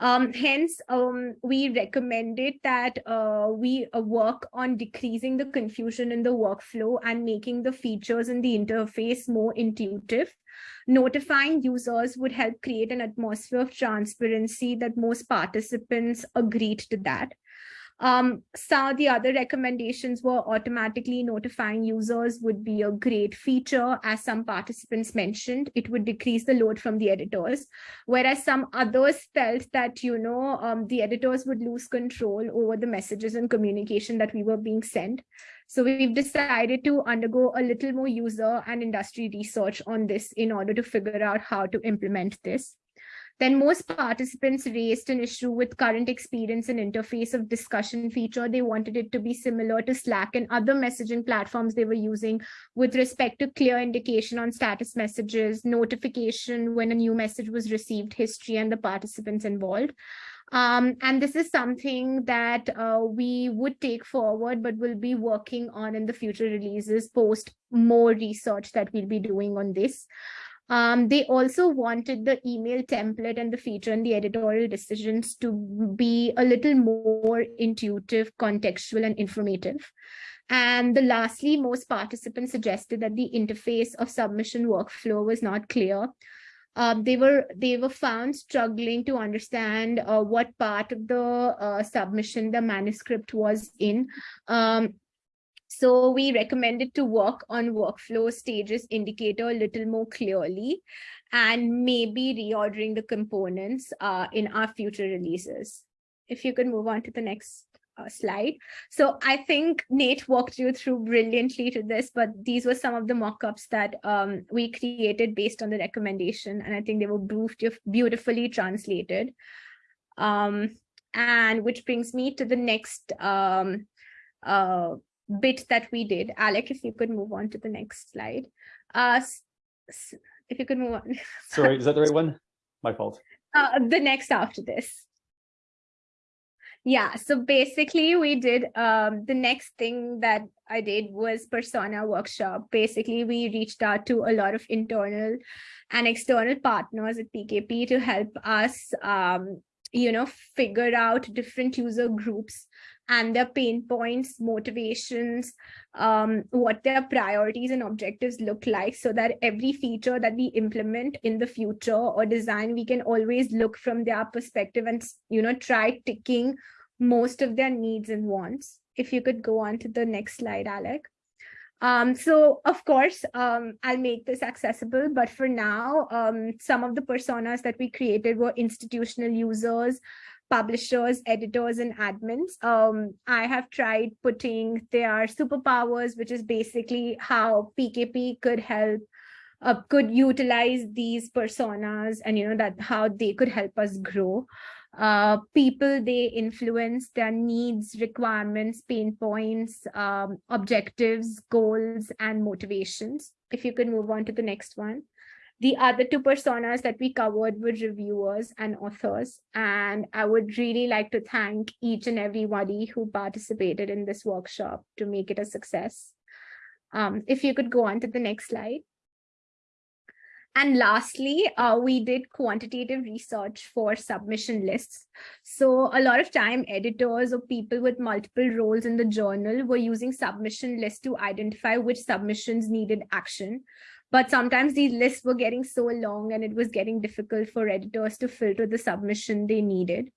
Um, hence, um, we recommended that uh, we uh, work on decreasing the confusion in the workflow and making the features in the interface more intuitive. Notifying users would help create an atmosphere of transparency that most participants agreed to that. Um, some of the other recommendations were automatically notifying users would be a great feature, as some participants mentioned, it would decrease the load from the editors, whereas some others felt that, you know, um, the editors would lose control over the messages and communication that we were being sent. So we've decided to undergo a little more user and industry research on this in order to figure out how to implement this. Then most participants raised an issue with current experience and interface of discussion feature. They wanted it to be similar to Slack and other messaging platforms they were using with respect to clear indication on status messages, notification when a new message was received, history, and the participants involved. Um, and this is something that uh, we would take forward, but we'll be working on in the future releases post more research that we'll be doing on this. Um, they also wanted the email template and the feature and the editorial decisions to be a little more intuitive, contextual, and informative. And the lastly, most participants suggested that the interface of submission workflow was not clear. Um, they were they were found struggling to understand uh, what part of the uh, submission the manuscript was in. Um, so we recommended to work on workflow stages indicator a little more clearly and maybe reordering the components uh, in our future releases. If you could move on to the next uh, slide. So I think Nate walked you through brilliantly to this, but these were some of the mock-ups that um, we created based on the recommendation. And I think they were beautifully translated. Um, and which brings me to the next um, uh, bit that we did. Alec, if you could move on to the next slide. Uh, if you could move on. Sorry, is that the right one? My fault. Uh, the next after this. Yeah, so basically we did um, the next thing that I did was persona workshop. Basically, we reached out to a lot of internal and external partners at PKP to help us um, you know, figure out different user groups and their pain points, motivations, um, what their priorities and objectives look like so that every feature that we implement in the future or design, we can always look from their perspective and, you know, try ticking most of their needs and wants. If you could go on to the next slide, Alec. Um, so of course, um, I'll make this accessible, but for now, um, some of the personas that we created were institutional users, publishers, editors, and admins. Um, I have tried putting their superpowers, which is basically how PKP could help uh, could utilize these personas and you know that how they could help us grow uh, people they influence, their needs, requirements, pain points, um, objectives, goals, and motivations. If you could move on to the next one. The other two personas that we covered were reviewers and authors. And I would really like to thank each and everybody who participated in this workshop to make it a success. Um, if you could go on to the next slide. And lastly, uh, we did quantitative research for submission lists. So a lot of time editors or people with multiple roles in the journal were using submission lists to identify which submissions needed action. But sometimes these lists were getting so long and it was getting difficult for editors to filter the submission they needed.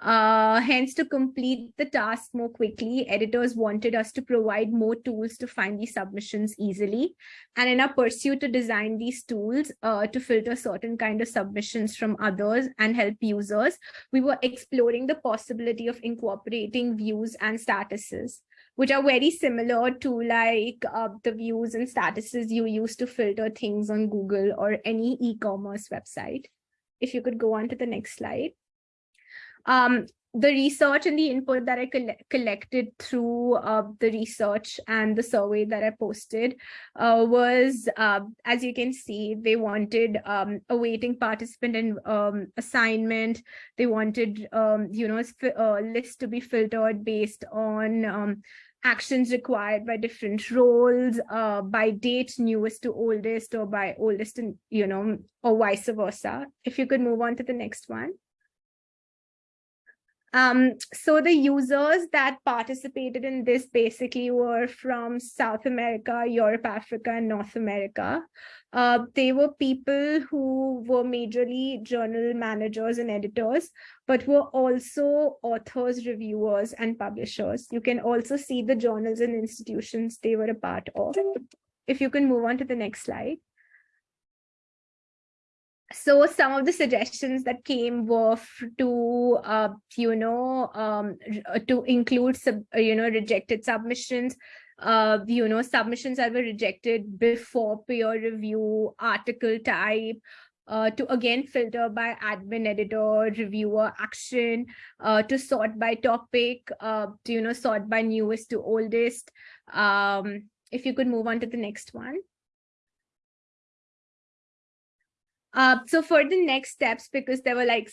Uh, hence, to complete the task more quickly, editors wanted us to provide more tools to find these submissions easily. And in our pursuit to design these tools uh, to filter certain kind of submissions from others and help users, we were exploring the possibility of incorporating views and statuses which are very similar to like uh, the views and statuses you use to filter things on Google or any e-commerce website. If you could go on to the next slide. Um, the research and the input that I coll collected through uh, the research and the survey that I posted uh, was, uh, as you can see, they wanted um, waiting participant and um, assignment. They wanted, um, you know, a list to be filtered based on um, actions required by different roles, uh, by date newest to oldest or by oldest and, you know, or vice versa. If you could move on to the next one. Um, so the users that participated in this basically were from South America, Europe, Africa, and North America. Uh, they were people who were majorly journal managers and editors, but were also authors, reviewers, and publishers. You can also see the journals and institutions they were a part of. If you can move on to the next slide so some of the suggestions that came were to uh, you know um, to include sub, uh, you know rejected submissions. Uh, you know submissions that were rejected before peer review article type uh, to again filter by admin editor reviewer action uh, to sort by topic uh, to you know sort by newest to oldest. Um, if you could move on to the next one Uh, so for the next steps, because there were like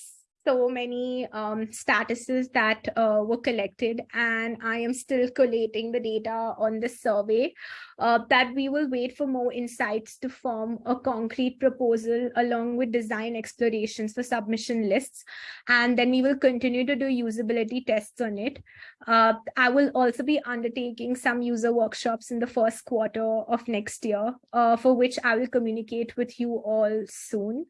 so many um, statuses that uh, were collected and I am still collating the data on the survey uh, that we will wait for more insights to form a concrete proposal along with design explorations for submission lists. And then we will continue to do usability tests on it. Uh, I will also be undertaking some user workshops in the first quarter of next year, uh, for which I will communicate with you all soon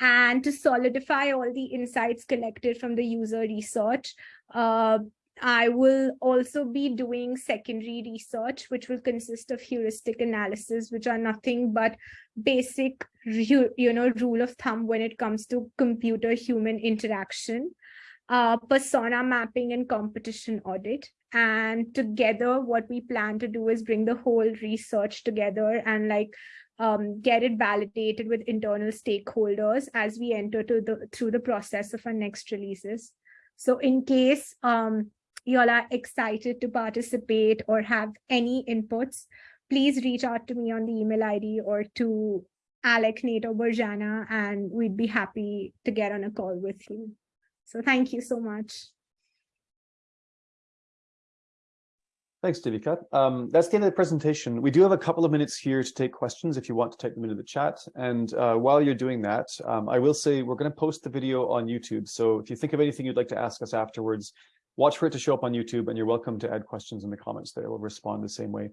and to solidify all the insights collected from the user research, uh, I will also be doing secondary research, which will consist of heuristic analysis, which are nothing but basic, you know, rule of thumb when it comes to computer-human interaction. Uh, persona mapping and competition audit. And together, what we plan to do is bring the whole research together and like um, get it validated with internal stakeholders as we enter to the through the process of our next releases. So in case um, you all are excited to participate or have any inputs, please reach out to me on the email ID or to Alec, Nate, or Burjana, and we'd be happy to get on a call with you. So thank you so much. Thanks, Devika. Um, that's the end of the presentation. We do have a couple of minutes here to take questions if you want to type them into the chat. And uh, while you're doing that, um, I will say we're going to post the video on YouTube. So if you think of anything you'd like to ask us afterwards, watch for it to show up on YouTube and you're welcome to add questions in the comments there. We'll respond the same way.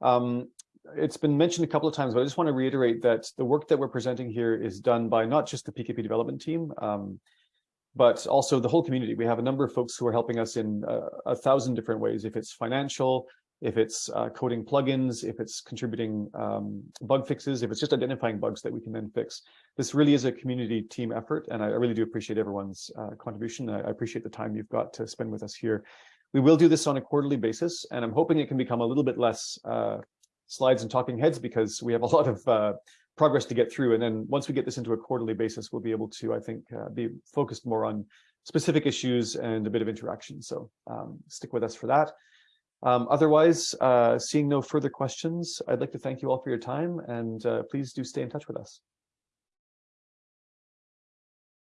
Um, it's been mentioned a couple of times, but I just want to reiterate that the work that we're presenting here is done by not just the PKP development team, um, but also the whole community. We have a number of folks who are helping us in uh, a thousand different ways, if it's financial, if it's uh, coding plugins, if it's contributing um, bug fixes, if it's just identifying bugs that we can then fix. This really is a community team effort, and I, really do appreciate everyone's uh, contribution. I, I, appreciate the time you've got to spend with us here. We will do this on a quarterly basis, and I'm hoping it can become a little bit less uh, slides and talking heads because we have a lot of uh, progress to get through. And then once we get this into a quarterly basis, we'll be able to, I think, uh, be focused more on specific issues and a bit of interaction. So um, stick with us for that. Um, otherwise, uh, seeing no further questions, I'd like to thank you all for your time and uh, please do stay in touch with us.